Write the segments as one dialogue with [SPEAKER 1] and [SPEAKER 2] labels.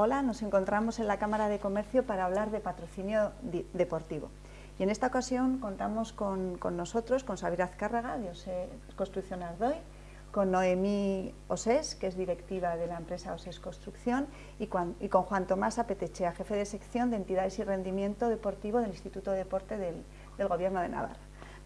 [SPEAKER 1] Hola, nos encontramos en la Cámara de Comercio para hablar de patrocinio deportivo. Y en esta ocasión contamos con, nosotros, con Xavier Azcárraga, de OSE Construcción Ardoy, con Noemí Osés, que es directiva de la empresa Osés Construcción, y con, Juan Tomás Apetechea, jefe de sección de entidades y rendimiento deportivo del Instituto de Deporte del, del Gobierno de Navarra.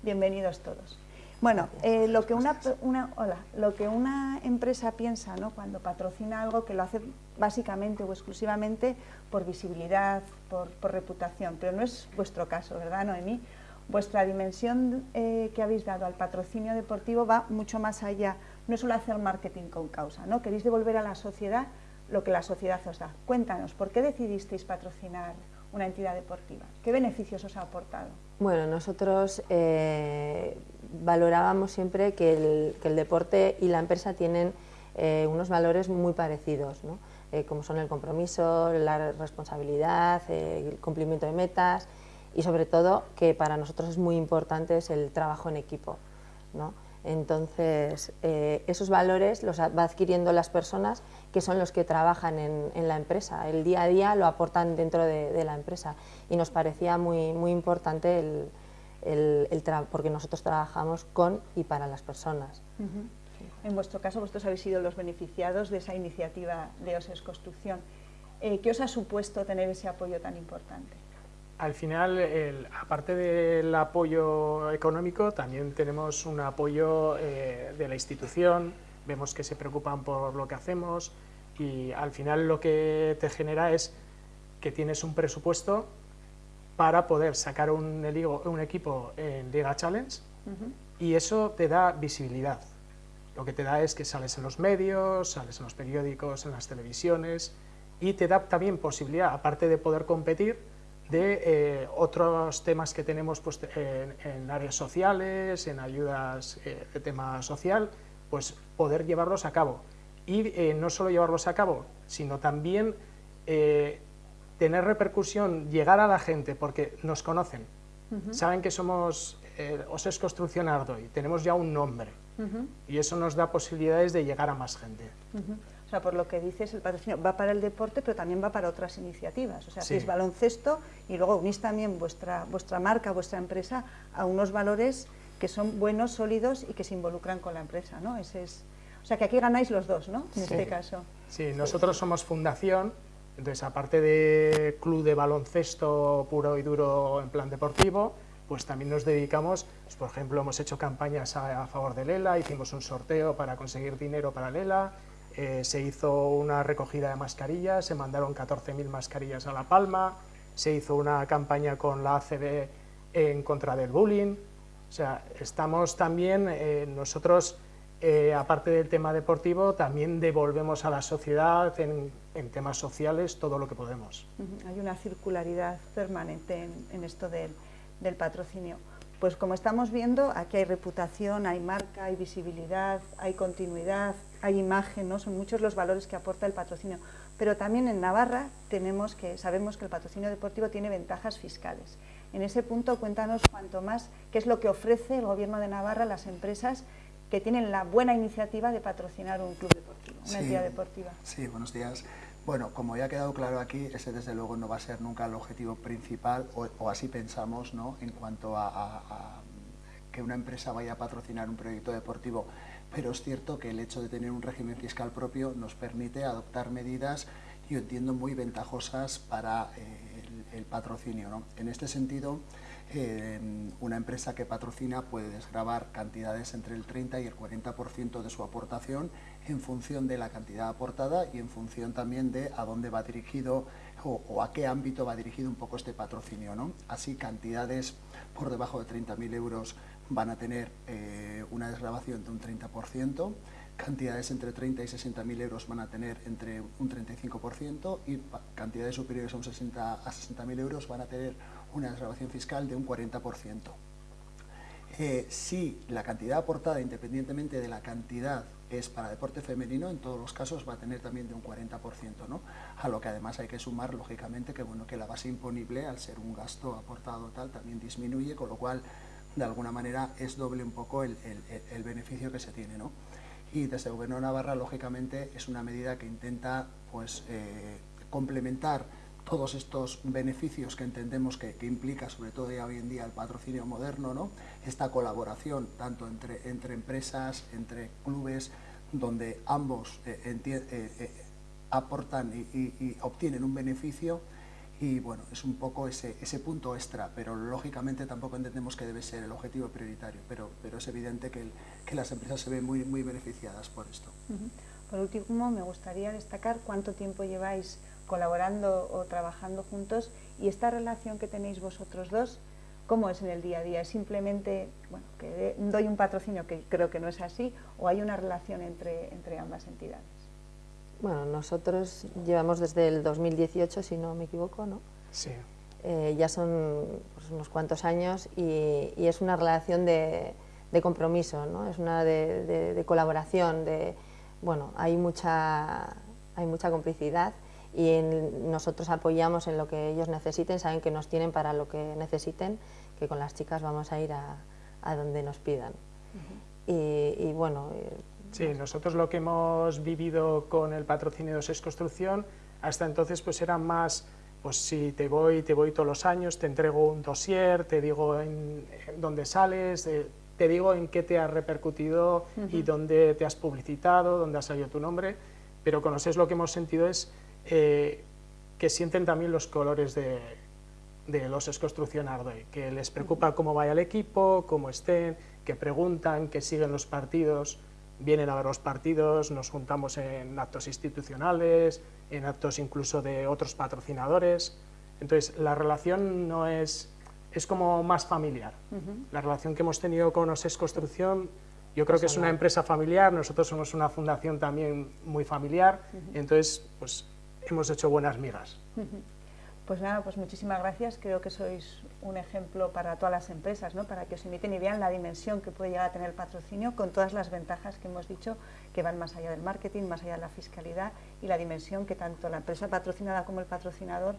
[SPEAKER 1] Bienvenidos todos. Bueno, eh, lo, que una, hola, lo que una empresa piensa ¿no? cuando patrocina algo que lo hace básicamente o exclusivamente por visibilidad, por, reputación, pero no es vuestro caso, ¿verdad, Noemí? Vuestra dimensión eh, que habéis dado al patrocinio deportivo va mucho más allá, no es solo hacer marketing con causa, ¿no? Queréis devolver a la sociedad lo que la sociedad os da. Cuéntanos, ¿por qué decidisteis patrocinar una entidad deportiva? ¿Qué beneficios os ha aportado?
[SPEAKER 2] Bueno, nosotros eh, valorábamos siempre que el, deporte y la empresa tienen eh, unos valores muy parecidos, eh, como son el compromiso, la responsabilidad, el cumplimiento de metas y sobre todo que para nosotros es muy importante es el trabajo en equipo. Entonces, esos valores los va adquiriendo las personas que son los que trabajan en, la empresa. El día a día lo aportan dentro de, la empresa y nos parecía muy, muy importante el, el, porque nosotros trabajamos con y para las personas.
[SPEAKER 1] En vuestro caso, vosotros habéis sido los beneficiados de esa iniciativa de OSES Construcción. Eh, ¿Qué os ha supuesto tener ese apoyo tan importante?
[SPEAKER 3] Al final, aparte del apoyo económico, también tenemos un apoyo eh, de la institución, vemos que se preocupan por lo que hacemos y al final lo que te genera es que tienes un presupuesto para poder sacar un, un equipo en Liga Challenge y eso te da visibilidad. Lo que te da es que sales en los medios, sales en los periódicos, en las televisiones y te da también posibilidad, aparte de poder competir, de eh, otros temas que tenemos pues, en, áreas sociales, en ayudas eh, de tema social, pues poder llevarlos a cabo. Y eh, no solo llevarlos a cabo, sino también tener repercusión, llegar a la gente, porque nos conocen, saben que somos OSES Construcción Ardoy, tenemos ya un nombre, y eso nos da posibilidades de llegar a más gente.
[SPEAKER 1] Sea, por lo que dices, el patrocinio va para el deporte, pero también va para otras iniciativas. O sea, es baloncesto y luego unís también vuestra, vuestra marca, vuestra empresa a unos valores que son buenos, sólidos y que se involucran con la empresa, ¿no? Ese es, o sea, que aquí ganáis los dos, ¿no? En este caso.
[SPEAKER 3] Sí, nosotros somos fundación, entonces, aparte de club de baloncesto puro y duro en plan deportivo, pues también nos dedicamos, pues, por ejemplo, hemos hecho campañas a, favor de Lela, hicimos un sorteo para conseguir dinero para Lela, eh, se hizo una recogida de mascarillas, se mandaron 14.000 mascarillas a La Palma, se hizo una campaña con la ACB en contra del bullying, o sea, estamos también, eh, nosotros eh, aparte del tema deportivo, también devolvemos a la sociedad en, temas sociales todo lo que podemos.
[SPEAKER 1] Hay una circularidad permanente en, esto del, patrocinio. Pues como estamos viendo, aquí hay reputación, hay marca, hay visibilidad, hay continuidad, hay imagen, ¿no? son muchos los valores que aporta el patrocinio. Pero también en Navarra tenemos que, sabemos que el patrocinio deportivo tiene ventajas fiscales. En ese punto, cuéntanos cuanto más qué es lo que ofrece el Gobierno de Navarra a las empresas que tienen la buena iniciativa de patrocinar un club deportivo, una entidad deportiva.
[SPEAKER 4] Sí, buenos días. Bueno, como ya ha quedado claro aquí, ese desde luego no va a ser nunca el objetivo principal, o, así pensamos, ¿no? en cuanto a, que una empresa vaya a patrocinar un proyecto deportivo, pero es cierto que el hecho de tener un régimen fiscal propio nos permite adoptar medidas, yo entiendo, muy ventajosas para eh, el, patrocinio. ¿no? En este sentido, una empresa que patrocina puede desgravar cantidades entre el 30 y el 40% de su aportación en función de la cantidad aportada y en función también de a dónde va dirigido o, a qué ámbito va dirigido un poco este patrocinio. ¿no? Así, cantidades por debajo de 30.000 euros van a tener eh, una desgrabación de un 30%, cantidades entre 30 y 60.000 euros van a tener entre un 35% y cantidades superiores a, un 60, a 60.000 euros van a tener una desgrabación fiscal de un 40%. Eh, si la cantidad aportada, independientemente de la cantidad, es para deporte femenino, en todos los casos va a tener también de un 40%, ¿no? A lo que además hay que sumar, lógicamente, que, bueno, que la base imponible, al ser un gasto aportado tal, también disminuye, con lo cual, de alguna manera, es doble un poco el, beneficio que se tiene, ¿no? Y desde el Gobierno de Navarra, lógicamente, es una medida que intenta, pues, eh, complementar todos estos beneficios que entendemos que, implica, sobre todo hoy en día, el patrocinio moderno, ¿no? esta colaboración tanto entre, entre empresas, entre clubes, donde ambos eh, eh, aportan y, obtienen un beneficio y bueno, es un poco ese, ese, punto extra, pero lógicamente tampoco entendemos que debe ser el objetivo prioritario, pero, pero es evidente que, que las empresas se ven muy, muy beneficiadas por esto.
[SPEAKER 1] Por último, me gustaría destacar cuánto tiempo lleváis colaborando o trabajando juntos y esta relación que tenéis vosotros dos, ¿cómo es en el día a día? ¿Es simplemente bueno, que doy un patrocinio, que creo que no es así, o hay una relación entre, entre ambas entidades?
[SPEAKER 2] Bueno, nosotros llevamos desde el 2018, si no me equivoco, ¿no?
[SPEAKER 3] Sí.
[SPEAKER 2] Eh, ya son pues, unos cuantos años y, es una relación de, de, compromiso, ¿no? Es una de, de, colaboración, de, bueno, hay mucha, hay mucha complicidad y nosotros apoyamos en lo que ellos necesiten, saben que nos tienen para lo que necesiten, que con las chicas vamos a ir a, a donde nos pidan. y, bueno...
[SPEAKER 3] Sí, nosotros lo que hemos vivido con el patrocinio de SES Construcción, hasta entonces pues era más, pues si te voy, te voy todos los años, te entrego un dossier, te digo en, dónde sales, eh, te digo en qué te ha repercutido y dónde te has publicitado, dónde ha salido tu nombre, pero con SES lo que hemos sentido es eh, que sienten también los colores de, los Los Construcción Ardoy, que les preocupa cómo vaya el equipo, cómo estén, que preguntan, que siguen los partidos, vienen a ver los partidos, nos juntamos en actos institucionales, en actos incluso de otros patrocinadores. Entonces, la relación no es, es como más familiar. La relación que hemos tenido con OSES Construcción, yo creo que es una empresa familiar, nosotros somos una fundación también muy familiar, entonces, pues hemos hecho buenas migas.
[SPEAKER 1] Pues nada, pues muchísimas gracias. Creo que sois un ejemplo para todas las empresas, ¿no? para que os imiten y vean la dimensión que puede llegar a tener el patrocinio con todas las ventajas que hemos dicho que van más allá del marketing, más allá de la fiscalidad y la dimensión que tanto la empresa patrocinada como el patrocinador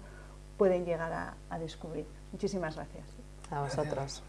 [SPEAKER 1] pueden llegar a, a descubrir. Muchísimas gracias.
[SPEAKER 2] A vosotros.